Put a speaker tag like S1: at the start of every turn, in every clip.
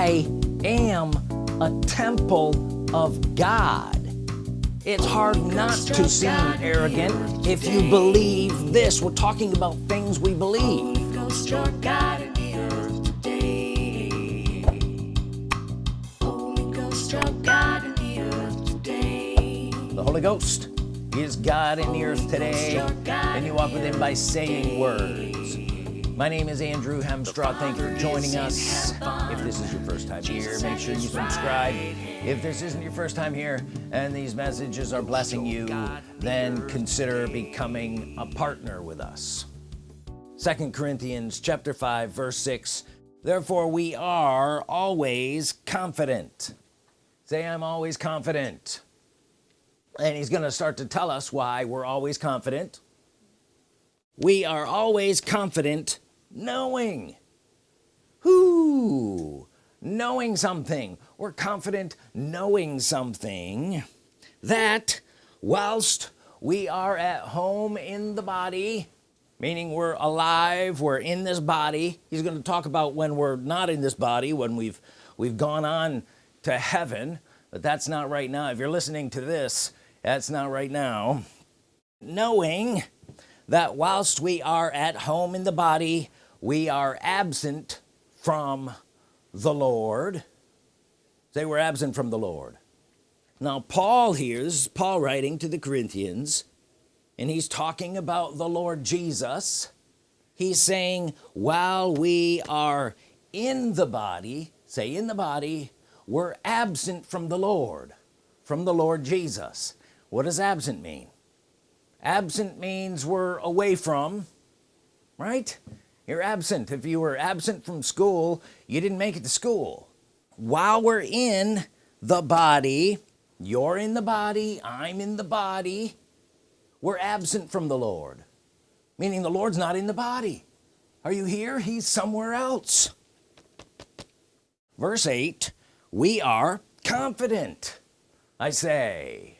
S1: I am a temple of God. It's hard not to seem arrogant. if you believe this we're talking about things we believe. The Holy Ghost is God in the earth today and you walk with him by saying words my name is Andrew Hemstraw thank you for joining us. if this is your first time here make sure you subscribe. if this isn't your first time here and these messages are blessing you then consider becoming a partner with us. Second Corinthians chapter 5 verse 6 therefore we are always confident. Say I'm always confident. And he's gonna start to tell us why we're always confident. We are always confident knowing. Who? Knowing something. We're confident knowing something that whilst we are at home in the body meaning we're alive we're in this body he's going to talk about when we're not in this body when we've we've gone on to heaven but that's not right now. If you're listening to this that's not right now. Knowing that whilst we are at home in the body we are absent from the Lord. They were absent from the Lord. Now Paul here this is Paul writing to the Corinthians and he's talking about the Lord Jesus. He's saying while we are in the body say in the body we're absent from the Lord from the Lord Jesus. What does absent mean? Absent means we're away from right you're absent. If you were absent from school you didn't make it to school. While we're in the body you're in the body I'm in the body we're absent from the Lord. Meaning the Lord's not in the body. Are you here? He's somewhere else. Verse 8 we are confident I say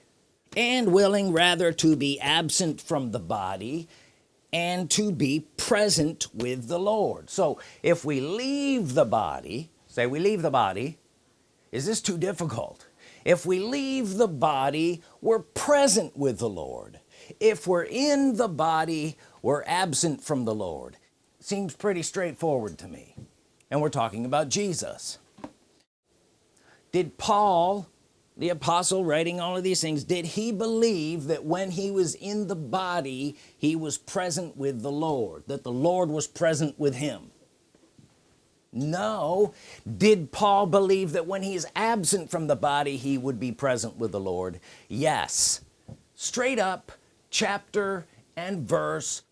S1: and willing rather to be absent from the body and to be present with the Lord. So if we leave the body say we leave the body is this too difficult? If we leave the body we're present with the Lord. If we're in the body we're absent from the Lord. Seems pretty straightforward to me. And we're talking about Jesus. Did Paul the apostle writing all of these things did he believe that when he was in the body he was present with the Lord that the Lord was present with him? No. Did Paul believe that when he's absent from the body he would be present with the Lord? Yes. Straight up chapter and verse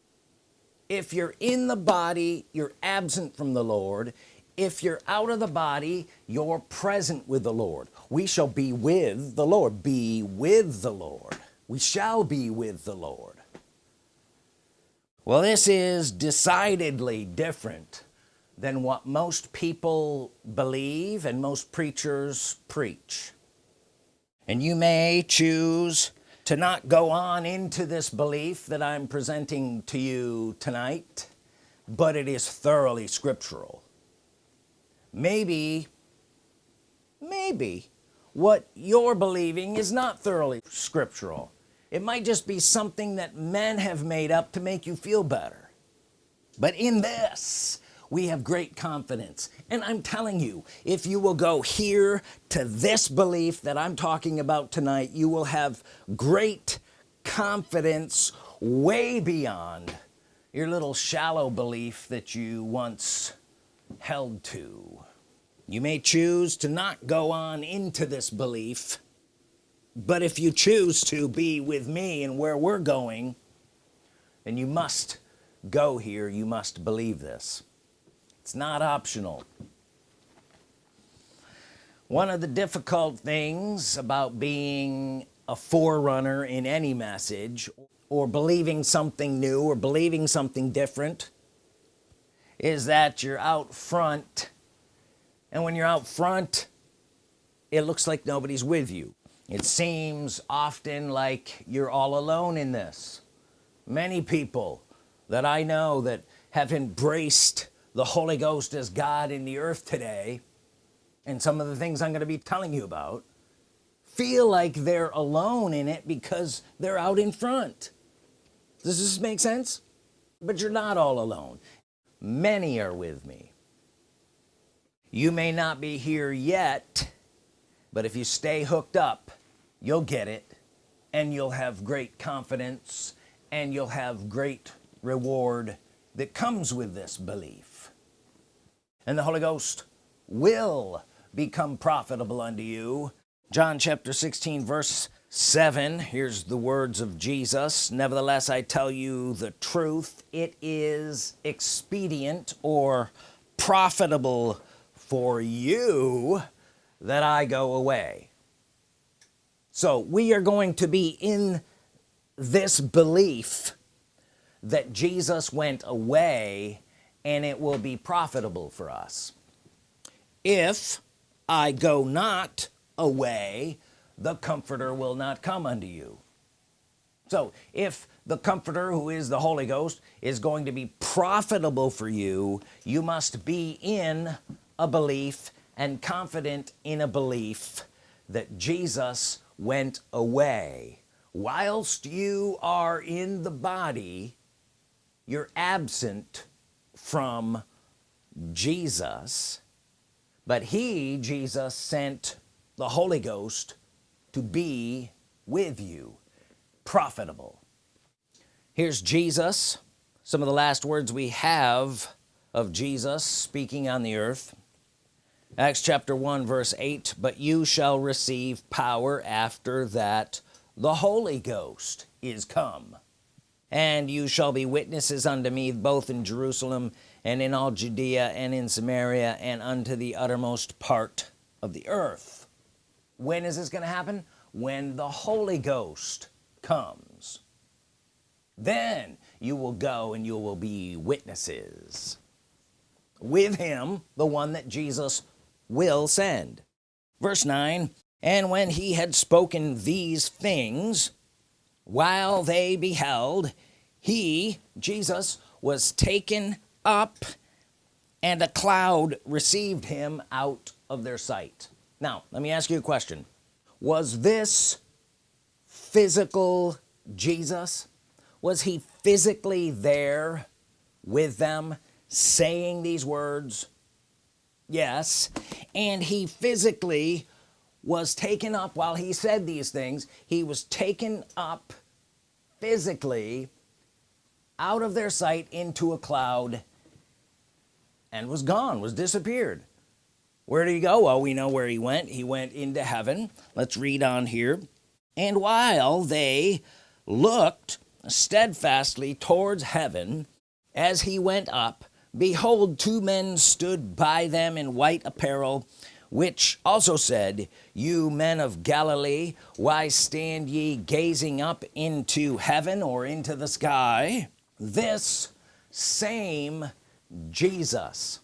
S1: if you're in the body you're absent from the Lord. If you're out of the body you're present with the Lord we shall be with the Lord. Be with the Lord. We shall be with the Lord. Well this is decidedly different than what most people believe and most preachers preach. And you may choose to not go on into this belief that I'm presenting to you tonight but it is thoroughly scriptural. Maybe maybe what you're believing is not thoroughly scriptural. It might just be something that men have made up to make you feel better. But in this we have great confidence. And I'm telling you if you will go here to this belief that I'm talking about tonight you will have great confidence way beyond your little shallow belief that you once held to you may choose to not go on into this belief but if you choose to be with me and where we're going then you must go here. You must believe this. It's not optional. One of the difficult things about being a forerunner in any message or believing something new or believing something different is that you're out front and when you're out front it looks like nobody's with you. It seems often like you're all alone in this. Many people that I know that have embraced the Holy Ghost as God in the earth today and some of the things I'm going to be telling you about feel like they're alone in it because they're out in front. Does this make sense? But you're not all alone. Many are with me you may not be here yet but if you stay hooked up you'll get it and you'll have great confidence and you'll have great reward that comes with this belief. And the Holy Ghost will become profitable unto you. John chapter 16 verse 7 here's the words of Jesus. Nevertheless I tell you the truth it is expedient or profitable for you that I go away. So we are going to be in this belief that Jesus went away and it will be profitable for us. If I go not away the comforter will not come unto you. So if the comforter who is the Holy Ghost is going to be profitable for you you must be in a belief and confident in a belief that Jesus went away. Whilst you are in the body you're absent from Jesus. But he Jesus sent the Holy Ghost to be with you. Profitable. Here's Jesus. Some of the last words we have of Jesus speaking on the earth Acts chapter 1 verse 8 but you shall receive power after that the Holy Ghost is come. And you shall be witnesses unto me both in Jerusalem and in all Judea and in Samaria and unto the uttermost part of the earth. When is this gonna happen? When the Holy Ghost comes. Then you will go and you will be witnesses with him the one that Jesus will send. Verse 9 and when he had spoken these things while they beheld he Jesus was taken up and a cloud received him out of their sight. Now let me ask you a question. Was this physical Jesus? Was he physically there with them saying these words yes. And he physically was taken up while he said these things. He was taken up physically out of their sight into a cloud and was gone was disappeared. Where did he go? Well we know where he went. He went into heaven. Let's read on here. And while they looked steadfastly towards heaven as he went up behold two men stood by them in white apparel which also said you men of Galilee why stand ye gazing up into heaven or into the sky? This same Jesus.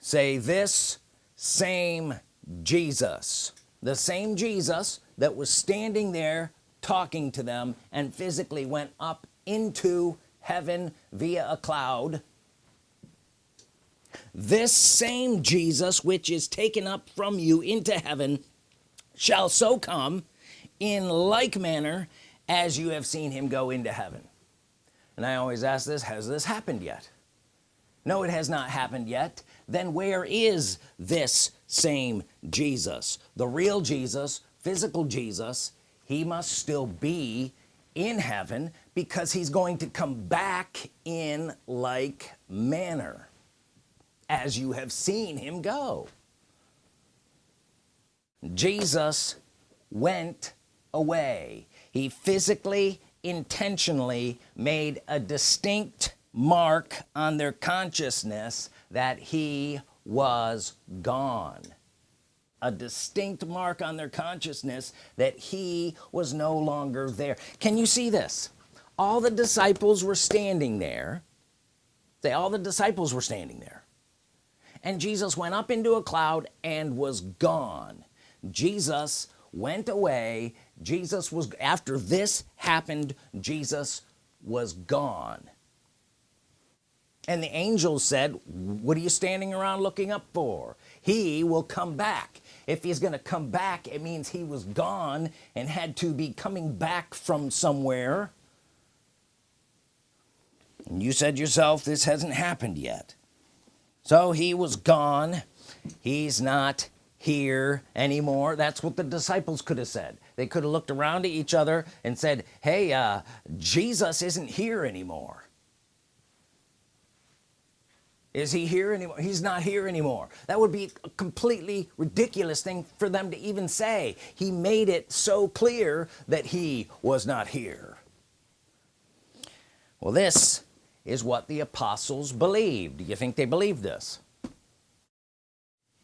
S1: Say this same Jesus. The same Jesus that was standing there talking to them and physically went up into heaven via a cloud this same Jesus which is taken up from you into heaven shall so come in like manner as you have seen him go into heaven. And I always ask this has this happened yet? No it has not happened yet. Then where is this same Jesus? The real Jesus physical Jesus he must still be in heaven because he's going to come back in like manner as you have seen him go. Jesus went away. He physically intentionally made a distinct mark on their consciousness that he was gone. A distinct mark on their consciousness that he was no longer there. Can you see this? All the disciples were standing there. Say all the disciples were standing there and Jesus went up into a cloud and was gone. Jesus went away. Jesus was after this happened Jesus was gone. And the angels said what are you standing around looking up for? He will come back. If he's gonna come back it means he was gone and had to be coming back from somewhere. And you said yourself this hasn't happened yet so he was gone. He's not here anymore. That's what the disciples could have said. They could have looked around at each other and said hey uh, Jesus isn't here anymore. Is he here anymore? He's not here anymore. That would be a completely ridiculous thing for them to even say. He made it so clear that he was not here. Well this is what the apostles believed. Do you think they believed this?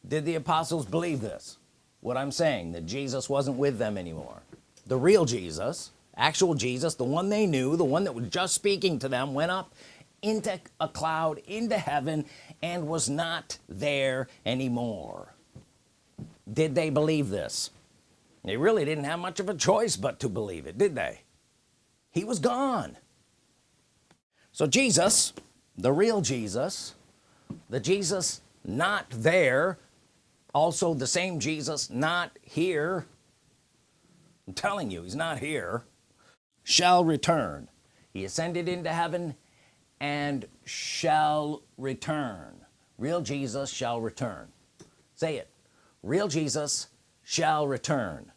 S1: Did the apostles believe this? What I'm saying that Jesus wasn't with them anymore. The real Jesus actual Jesus the one they knew the one that was just speaking to them went up into a cloud into heaven and was not there anymore. Did they believe this? They really didn't have much of a choice but to believe it did they? He was gone so Jesus the real Jesus the Jesus not there also the same Jesus not here I'm telling you he's not here shall return. He ascended into heaven and shall return. Real Jesus shall return. Say it. Real Jesus shall return.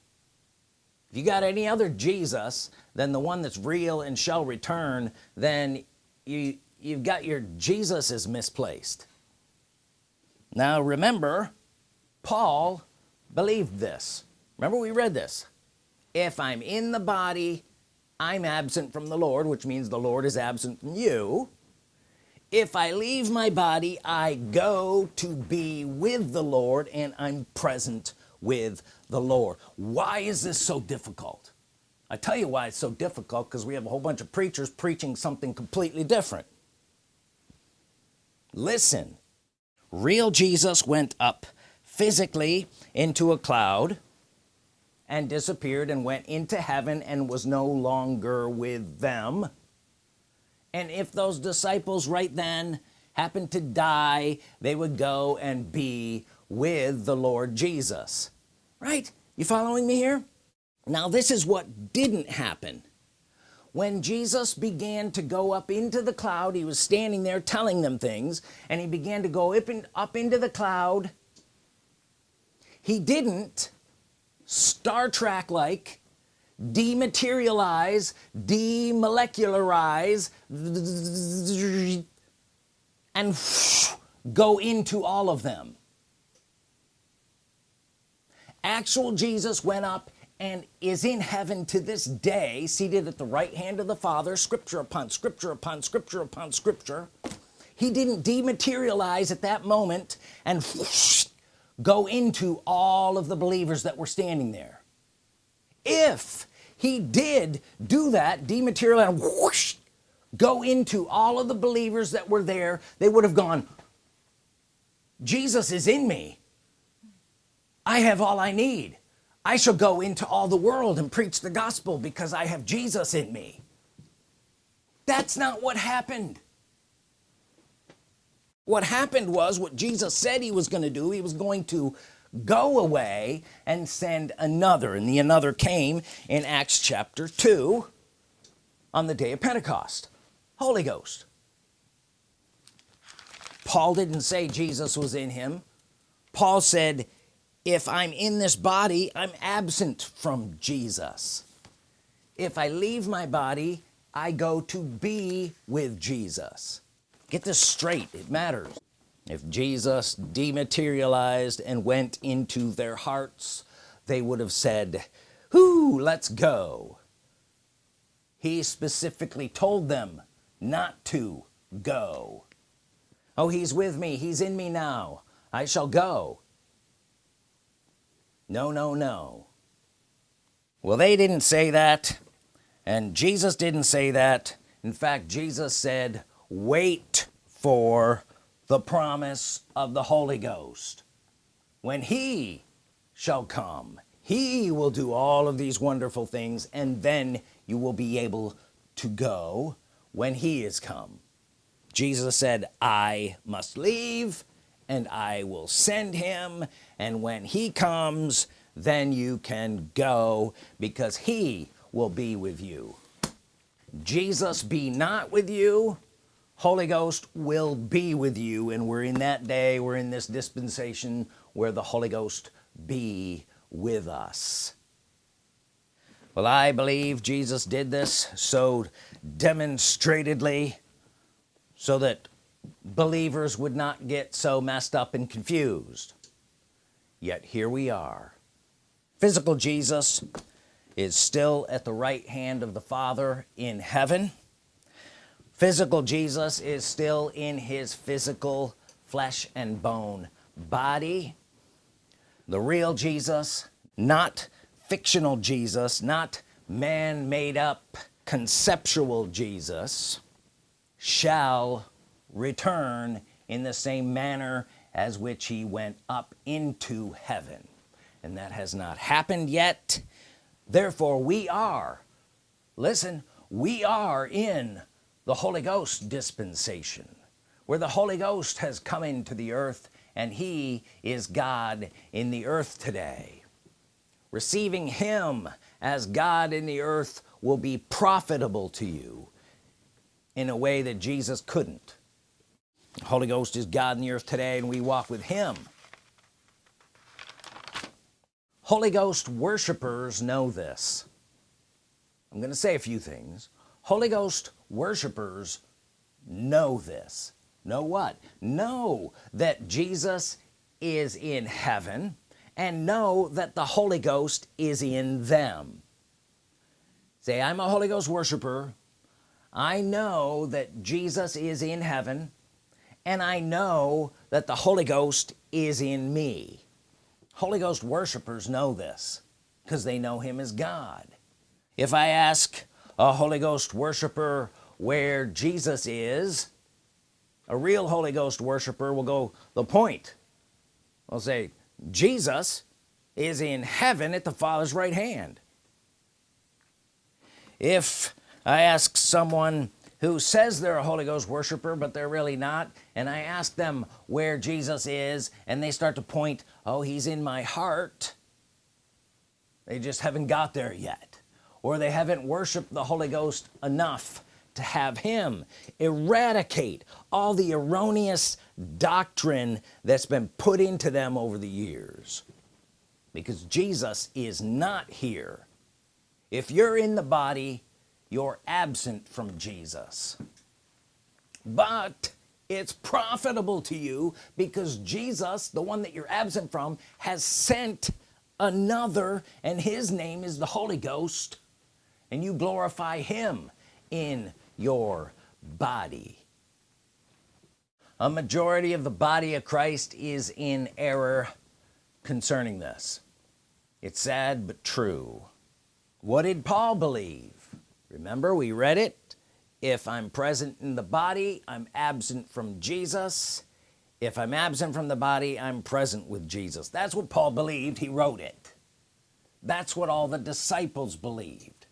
S1: If you got any other Jesus than the one that's real and shall return then you you've got your Jesus is misplaced. Now remember Paul believed this. Remember we read this. If I'm in the body I'm absent from the Lord which means the Lord is absent from you. If I leave my body I go to be with the Lord and I'm present with the Lord. Why is this so difficult I tell you why it's so difficult because we have a whole bunch of preachers preaching something completely different. Listen real Jesus went up physically into a cloud and disappeared and went into heaven and was no longer with them. And if those disciples right then happened to die they would go and be with the Lord Jesus. Right? You following me here now this is what didn't happen. When Jesus began to go up into the cloud he was standing there telling them things and he began to go up, up into the cloud. He didn't Star Trek like dematerialize demolecularize and go into all of them. Actual Jesus went up and is in heaven to this day seated at the right hand of the Father scripture upon scripture upon scripture upon scripture. He didn't dematerialize at that moment and go into all of the believers that were standing there. If he did do that dematerialize and whoosh, go into all of the believers that were there they would have gone Jesus is in me. I have all I need I shall go into all the world and preach the gospel because I have Jesus in me. That's not what happened. What happened was what Jesus said he was going to do. He was going to go away and send another and the another came in Acts chapter 2 on the day of Pentecost. Holy Ghost. Paul didn't say Jesus was in him. Paul said if I'm in this body I'm absent from Jesus. If I leave my body I go to be with Jesus. Get this straight it matters. If Jesus dematerialized and went into their hearts they would have said whoo let's go. He specifically told them not to go. Oh he's with me. He's in me now. I shall go no no no. Well they didn't say that and Jesus didn't say that. In fact Jesus said wait for the promise of the Holy Ghost. When he shall come he will do all of these wonderful things and then you will be able to go when he is come. Jesus said I must leave and I will send him. And when he comes then you can go because he will be with you. Jesus be not with you. Holy Ghost will be with you. And we're in that day we're in this dispensation where the Holy Ghost be with us. Well I believe Jesus did this so demonstratedly so that believers would not get so messed up and confused. Yet here we are. Physical Jesus is still at the right hand of the Father in heaven. Physical Jesus is still in his physical flesh and bone body. The real Jesus not fictional Jesus not man-made up conceptual Jesus shall return in the same manner as which he went up into heaven. And that has not happened yet. Therefore we are listen we are in the Holy Ghost dispensation where the Holy Ghost has come into the earth and he is God in the earth today. Receiving him as God in the earth will be profitable to you in a way that Jesus couldn't Holy Ghost is God in the earth today and we walk with him. Holy Ghost worshipers know this. I'm gonna say a few things. Holy Ghost worshipers know this. Know what? Know that Jesus is in heaven and know that the Holy Ghost is in them. Say I'm a Holy Ghost worshiper. I know that Jesus is in heaven and I know that the Holy Ghost is in me. Holy Ghost worshipers know this because they know him as God. If I ask a Holy Ghost worshiper where Jesus is a real Holy Ghost worshiper will go the point. I'll say Jesus is in heaven at the Father's right hand. If I ask someone who says they're a Holy Ghost worshiper but they're really not. And I ask them where Jesus is and they start to point oh he's in my heart. They just haven't got there yet. Or they haven't worshiped the Holy Ghost enough to have him eradicate all the erroneous doctrine that's been put into them over the years. Because Jesus is not here. If you're in the body you're absent from Jesus. But it's profitable to you because Jesus the one that you're absent from has sent another and his name is the Holy Ghost and you glorify him in your body. A majority of the body of Christ is in error concerning this. It's sad but true. What did Paul believe remember we read it if I'm present in the body I'm absent from Jesus. If I'm absent from the body I'm present with Jesus. That's what Paul believed. He wrote it. That's what all the disciples believed.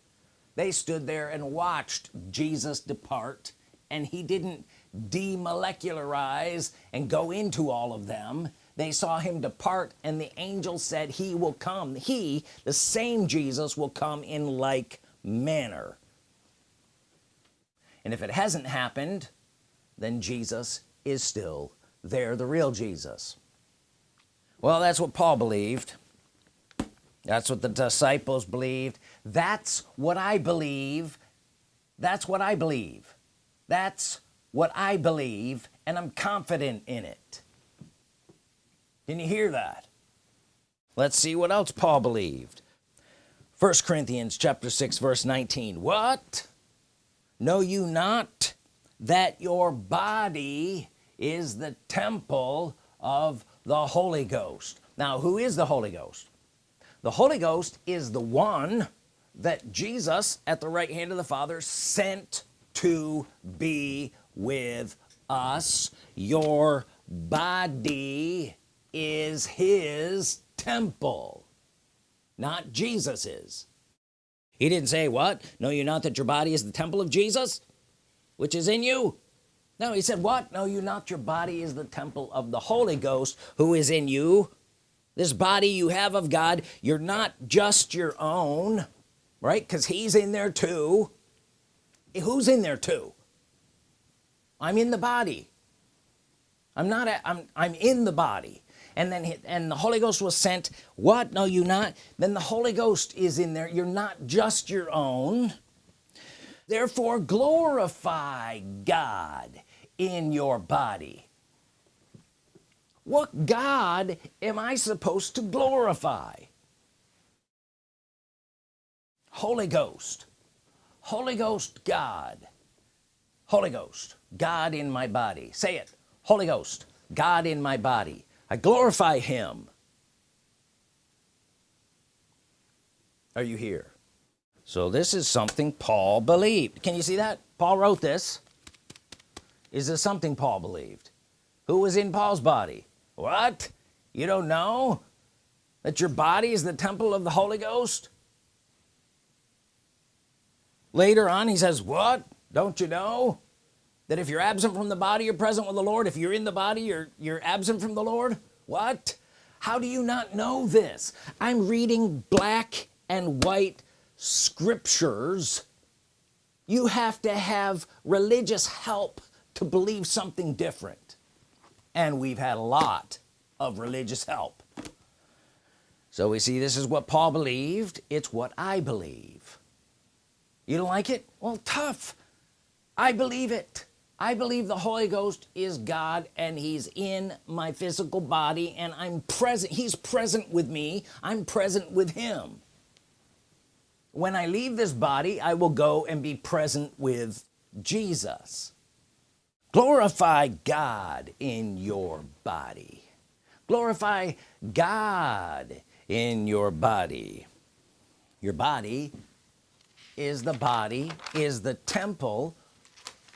S1: They stood there and watched Jesus depart and he didn't demolecularize and go into all of them. They saw him depart and the angel said he will come. He the same Jesus will come in like manner and if it hasn't happened then Jesus is still there the real Jesus. Well that's what Paul believed. That's what the disciples believed. That's what I believe. That's what I believe. That's what I believe and I'm confident in it. Can you hear that? Let's see what else Paul believed. First Corinthians chapter 6 verse 19 what know you not that your body is the temple of the Holy Ghost? Now who is the Holy Ghost? The Holy Ghost is the one that Jesus at the right hand of the Father sent to be with us. Your body is his temple not Jesus's he didn't say what? Know you not that your body is the temple of Jesus which is in you. No he said what? Know you not your body is the temple of the Holy Ghost who is in you. This body you have of God you're not just your own right? Because he's in there too. Who's in there too? I'm in the body. I'm not a, I'm I'm in the body and then and the Holy Ghost was sent. What? Know you not. Then the Holy Ghost is in there. You're not just your own. Therefore glorify God in your body. What God am I supposed to glorify? Holy Ghost. Holy Ghost God. Holy Ghost God in my body. Say it. Holy Ghost God in my body I glorify him. Are you here? So this is something Paul believed. Can you see that? Paul wrote this. Is this something Paul believed? Who was in Paul's body? What? You don't know? That your body is the temple of the Holy Ghost? Later on he says what? Don't you know that if you're absent from the body you're present with the Lord. If you're in the body you're you're absent from the Lord. What? How do you not know this? I'm reading black and white scriptures. You have to have religious help to believe something different. And we've had a lot of religious help. So we see this is what Paul believed. It's what I believe. You don't like it? Well tough. I believe it I believe the Holy Ghost is God and he's in my physical body and I'm present he's present with me. I'm present with him. When I leave this body I will go and be present with Jesus. Glorify God in your body. Glorify God in your body. Your body is the body is the temple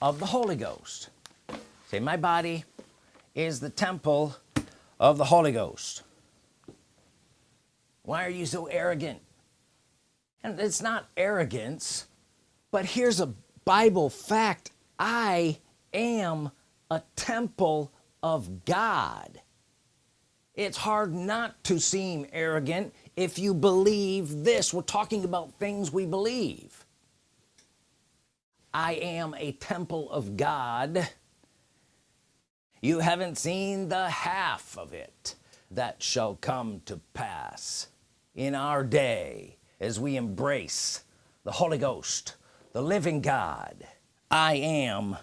S1: of the Holy Ghost. Say my body is the temple of the Holy Ghost. Why are you so arrogant? And it's not arrogance but here's a Bible fact. I am a temple of God. It's hard not to seem arrogant if you believe this. We're talking about things we believe I am a temple of God. You haven't seen the half of it that shall come to pass. In our day as we embrace the Holy Ghost the living God I am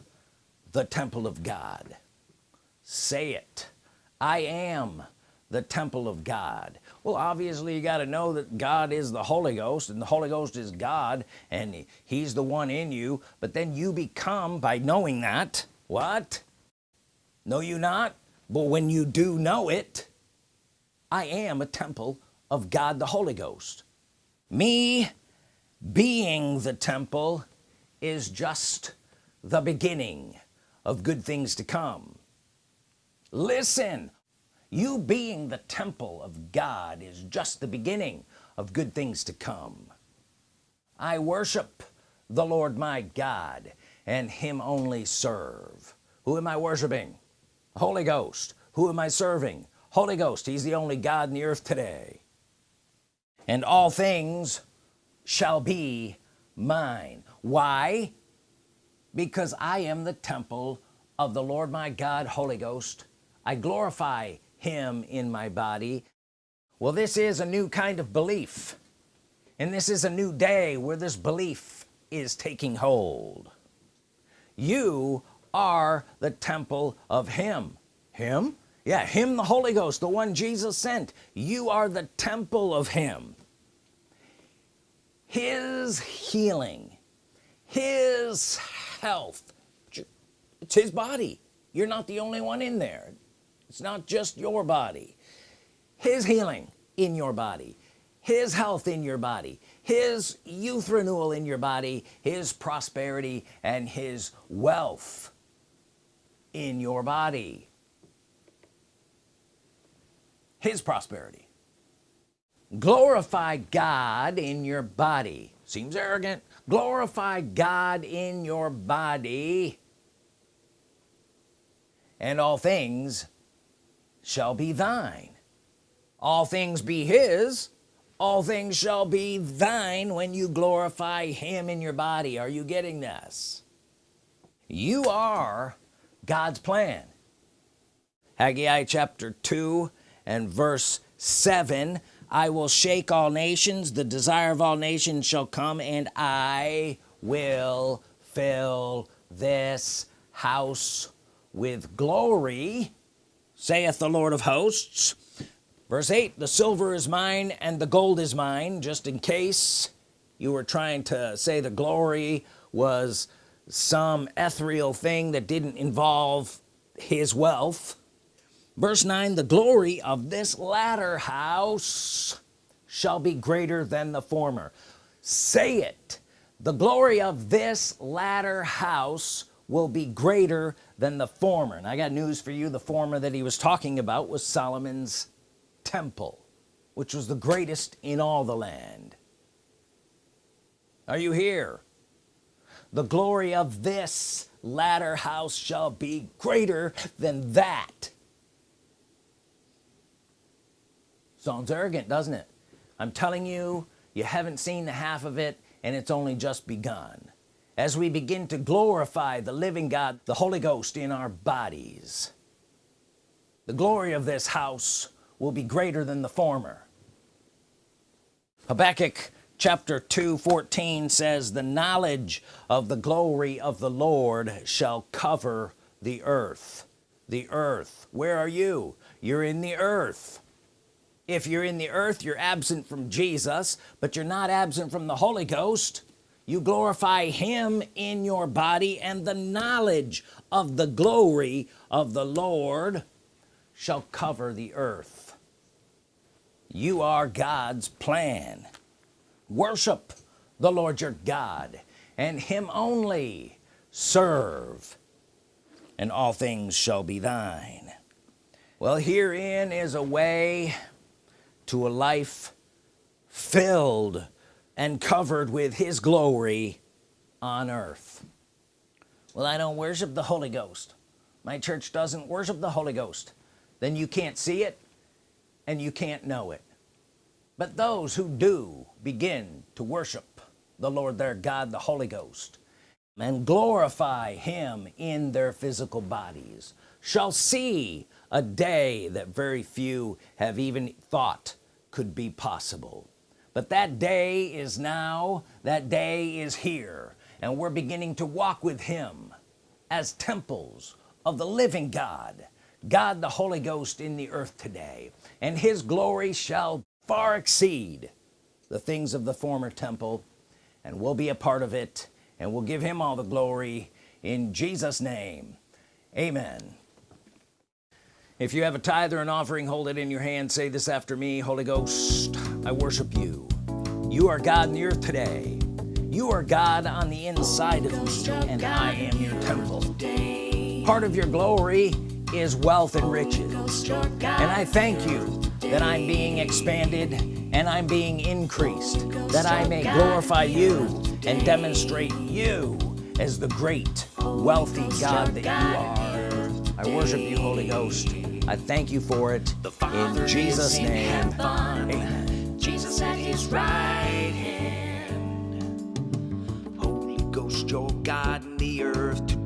S1: the temple of God. Say it. I am the temple of God well obviously you got to know that God is the Holy Ghost and the Holy Ghost is God and he's the one in you. But then you become by knowing that what? Know you not? But when you do know it I am a temple of God the Holy Ghost. Me being the temple is just the beginning of good things to come. Listen you being the temple of God is just the beginning of good things to come. I worship the Lord my God and him only serve. Who am I worshiping? Holy Ghost. Who am I serving? Holy Ghost he's the only God in the earth today. And all things shall be mine. Why? Because I am the temple of the Lord my God Holy Ghost. I glorify him in my body. Well this is a new kind of belief. And this is a new day where this belief is taking hold. You are the temple of him. Him? Yeah him the Holy Ghost the one Jesus sent. You are the temple of him. His healing his health it's his body. You're not the only one in there it's not just your body. His healing in your body. His health in your body. His youth renewal in your body. His prosperity and his wealth in your body. His prosperity. Glorify God in your body. Seems arrogant. Glorify God in your body. And all things shall be thine. All things be his all things shall be thine when you glorify him in your body. Are you getting this? You are God's plan. Haggai chapter 2 and verse 7 I will shake all nations. The desire of all nations shall come and I will fill this house with glory saith the Lord of hosts. Verse 8 the silver is mine and the gold is mine just in case you were trying to say the glory was some ethereal thing that didn't involve his wealth. Verse 9 the glory of this latter house shall be greater than the former. Say it. The glory of this latter house will be greater than the former. And I got news for you. The former that he was talking about was Solomon's temple which was the greatest in all the land. Are you here? The glory of this latter house shall be greater than that. Sounds arrogant doesn't it? I'm telling you you haven't seen the half of it and it's only just begun as we begin to glorify the living God the Holy Ghost in our bodies. The glory of this house will be greater than the former. Habakkuk chapter 2 14 says the knowledge of the glory of the Lord shall cover the earth. The earth. Where are you? You're in the earth. If you're in the earth you're absent from Jesus but you're not absent from the Holy Ghost you glorify him in your body and the knowledge of the glory of the Lord shall cover the earth. You are God's plan. Worship the Lord your God and him only. Serve and all things shall be thine. Well herein is a way to a life filled and covered with his glory on earth. Well I don't worship the Holy Ghost. My church doesn't worship the Holy Ghost. Then you can't see it and you can't know it. But those who do begin to worship the Lord their God the Holy Ghost and glorify him in their physical bodies shall see a day that very few have even thought could be possible but that day is now that day is here and we're beginning to walk with him as temples of the living God God the Holy Ghost in the earth today. And his glory shall far exceed the things of the former temple and we'll be a part of it and we'll give him all the glory in Jesus name. Amen. If you have a tithe or an offering hold it in your hand. Say this after me Holy Ghost I worship you. You are God in the earth today. You are God on the inside of me and I am your temple. Part of your glory is wealth and riches. And I thank you that I'm being expanded and I'm being increased that I may glorify you and demonstrate you as the great wealthy God that you are. I worship you Holy Ghost. I thank you for it. In Jesus name amen
S2: his right hand. Holy Ghost your God in the earth